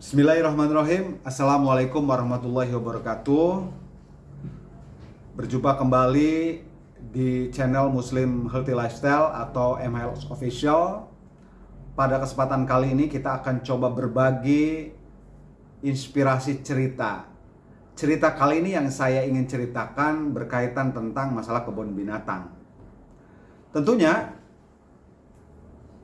Bismillahirrahmanirrahim. Assalamualaikum warahmatullahi wabarakatuh. Berjumpa kembali di channel Muslim Healthy Lifestyle atau MHealth Official. Pada kesempatan kali ini kita akan coba berbagi inspirasi cerita. Cerita kali ini yang saya ingin ceritakan berkaitan tentang masalah kebun binatang. Tentunya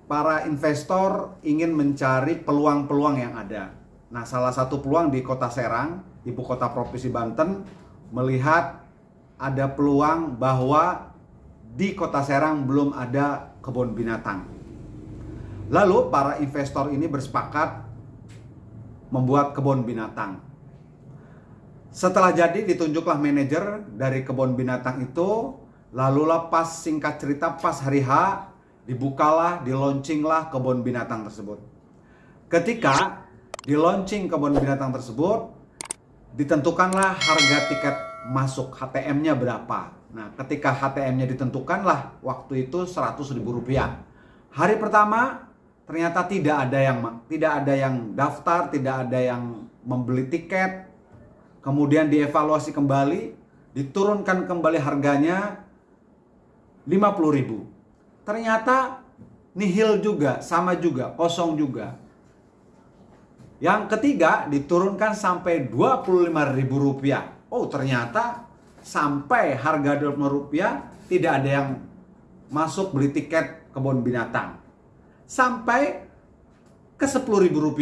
para investor ingin mencari peluang-peluang yang ada Nah, salah satu peluang di Kota Serang, ibu kota Provinsi Banten, melihat ada peluang bahwa di Kota Serang belum ada kebun binatang. Lalu para investor ini bersepakat membuat kebun binatang. Setelah jadi ditunjuklah manajer dari kebun binatang itu, lalu lepas singkat cerita pas hari H dibukalah, dilaunchinglah kebun binatang tersebut. Ketika di launching kebun binatang tersebut, ditentukanlah harga tiket masuk HTM-nya berapa. Nah, ketika HTM-nya ditentukanlah waktu itu 100 ribu rupiah. Hari pertama ternyata tidak ada yang tidak ada yang daftar, tidak ada yang membeli tiket. Kemudian dievaluasi kembali, diturunkan kembali harganya 50 ribu. Ternyata nihil juga, sama juga, kosong juga. Yang ketiga diturunkan sampai Rp25.000. Oh ternyata sampai harga Rp25.000 tidak ada yang masuk beli tiket kebun binatang. Sampai ke Rp10.000.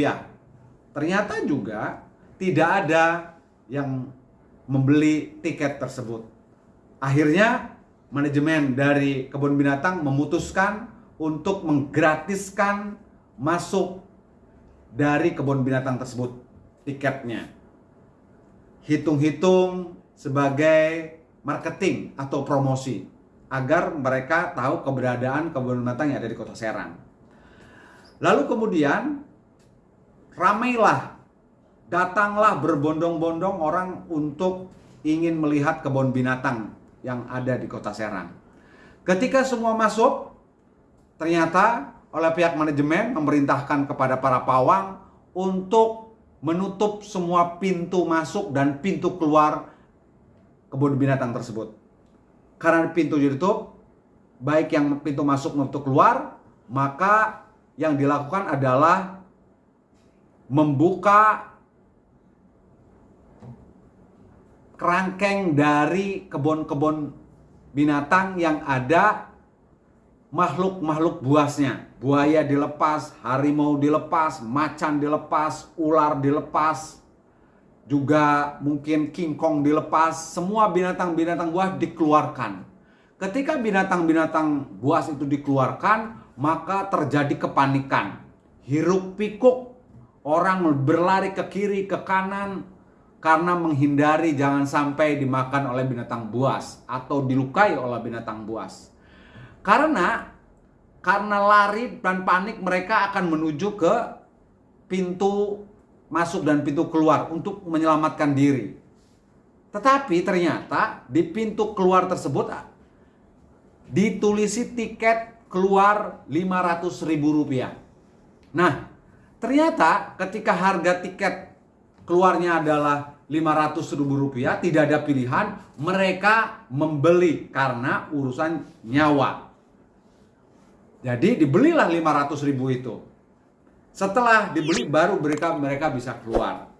Ternyata juga tidak ada yang membeli tiket tersebut. Akhirnya manajemen dari kebun binatang memutuskan untuk menggratiskan masuk dari kebun binatang tersebut tiketnya. Hitung-hitung sebagai marketing atau promosi agar mereka tahu keberadaan kebun binatang yang ada di Kota Serang. Lalu kemudian ramailah datanglah berbondong-bondong orang untuk ingin melihat kebun binatang yang ada di Kota Serang. Ketika semua masuk, ternyata oleh pihak manajemen memerintahkan kepada para pawang untuk menutup semua pintu masuk dan pintu keluar kebun binatang tersebut. Karena pintu ditutup, baik yang pintu masuk maupun keluar, maka yang dilakukan adalah membuka kerangkeng dari kebun-kebun binatang yang ada makhluk-makhluk buasnya. Buaya dilepas, harimau dilepas, macan dilepas, ular dilepas, juga mungkin King Kong dilepas, semua binatang-binatang buas dikeluarkan. Ketika binatang-binatang buas itu dikeluarkan, maka terjadi kepanikan. Hiruk pikuk, orang berlari ke kiri, ke kanan, karena menghindari jangan sampai dimakan oleh binatang buas atau dilukai oleh binatang buas. Karena karena lari dan panik mereka akan menuju ke pintu masuk dan pintu keluar untuk menyelamatkan diri. Tetapi ternyata di pintu keluar tersebut ditulisi tiket keluar 500 ribu rupiah. Nah, ternyata ketika harga tiket keluarnya adalah 500 ribu rupiah, tidak ada pilihan, mereka membeli karena urusan nyawa. Jadi dibelilah 500 ribu itu. Setelah dibeli baru mereka mereka bisa keluar.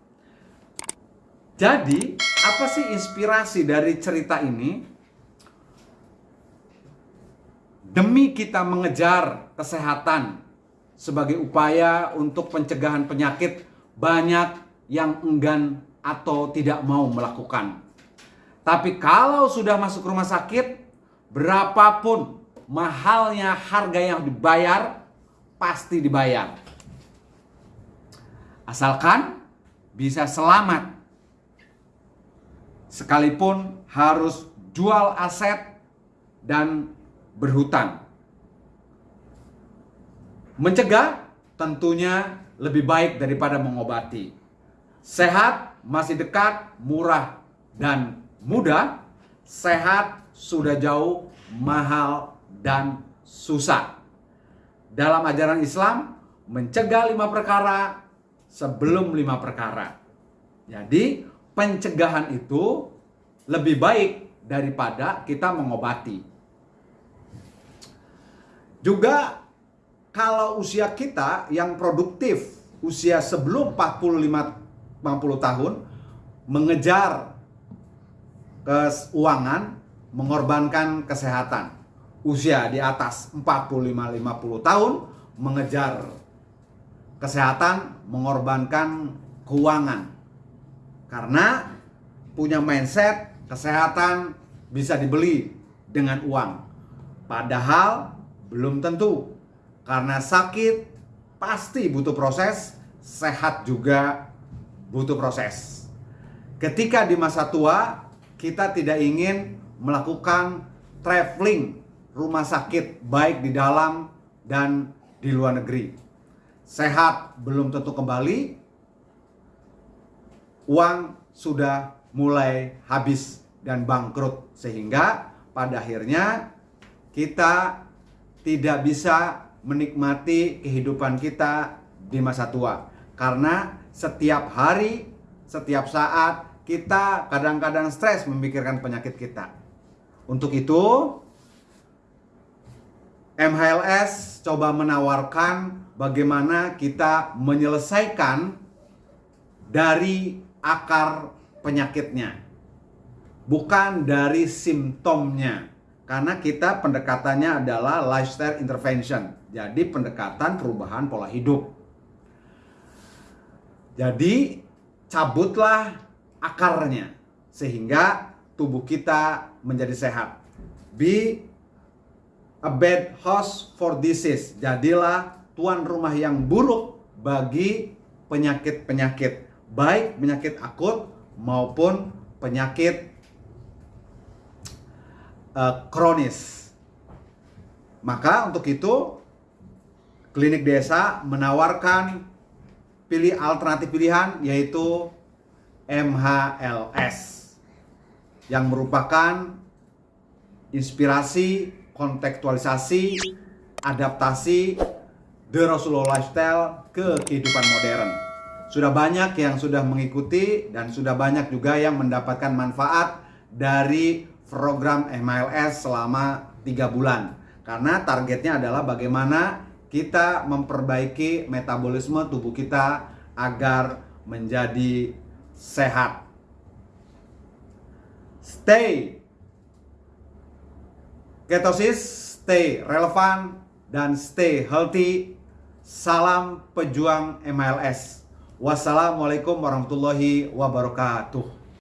Jadi apa sih inspirasi dari cerita ini? Demi kita mengejar kesehatan sebagai upaya untuk pencegahan penyakit banyak yang enggan atau tidak mau melakukan. Tapi kalau sudah masuk rumah sakit, berapapun mahalnya harga yang dibayar pasti dibayar. Asalkan bisa selamat. Sekalipun harus jual aset dan berhutang. Mencegah tentunya lebih baik daripada mengobati. Sehat masih dekat, murah dan mudah. Sehat sudah jauh, mahal dan susah. Dalam ajaran Islam, mencegah lima perkara sebelum lima perkara. Jadi pencegahan itu lebih baik daripada kita mengobati. Juga kalau usia kita yang produktif, usia sebelum 45 50 tahun mengejar keuangan, mengorbankan kesehatan. Usia di atas 45-50 tahun mengejar kesehatan, mengorbankan keuangan. Karena punya mindset kesehatan bisa dibeli dengan uang. Padahal belum tentu. Karena sakit pasti butuh proses, sehat juga butuh proses. Ketika di masa tua kita tidak ingin melakukan traveling rumah sakit baik di dalam dan di luar negeri. Sehat belum tentu kembali, uang sudah mulai habis dan bangkrut sehingga pada akhirnya kita tidak bisa menikmati kehidupan kita di masa tua karena setiap hari, setiap saat kita kadang-kadang stres memikirkan penyakit kita. Untuk itu, MHLS coba menawarkan bagaimana kita menyelesaikan dari akar penyakitnya, bukan dari simptomnya. Karena kita pendekatannya adalah lifestyle intervention, jadi pendekatan perubahan pola hidup. Jadi cabutlah akarnya sehingga tubuh kita menjadi sehat. Be a bad host for disease. Jadilah tuan rumah yang buruk bagi penyakit-penyakit, baik penyakit akut maupun penyakit uh, kronis. Maka untuk itu klinik desa menawarkan pilih alternatif pilihan yaitu MHLS yang merupakan inspirasi, kontekstualisasi, adaptasi The Rasulullah Lifestyle ke kehidupan modern. Sudah banyak yang sudah mengikuti dan sudah banyak juga yang mendapatkan manfaat dari program MLS selama tiga bulan. Karena targetnya adalah bagaimana kita memperbaiki metabolisme tubuh kita agar menjadi sehat. Stay ketosis, stay relevan dan stay healthy. Salam pejuang MLS. Wassalamualaikum warahmatullahi wabarakatuh.